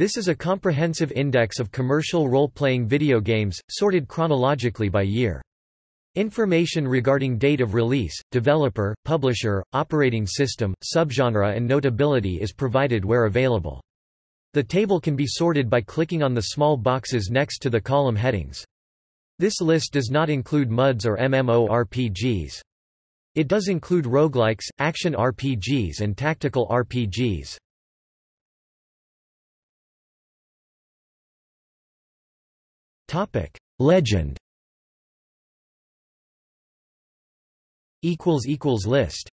This is a comprehensive index of commercial role-playing video games, sorted chronologically by year. Information regarding date of release, developer, publisher, operating system, subgenre and notability is provided where available. The table can be sorted by clicking on the small boxes next to the column headings. This list does not include MUDs or MMORPGs. It does include roguelikes, action RPGs and tactical RPGs. Legend. Equals equals List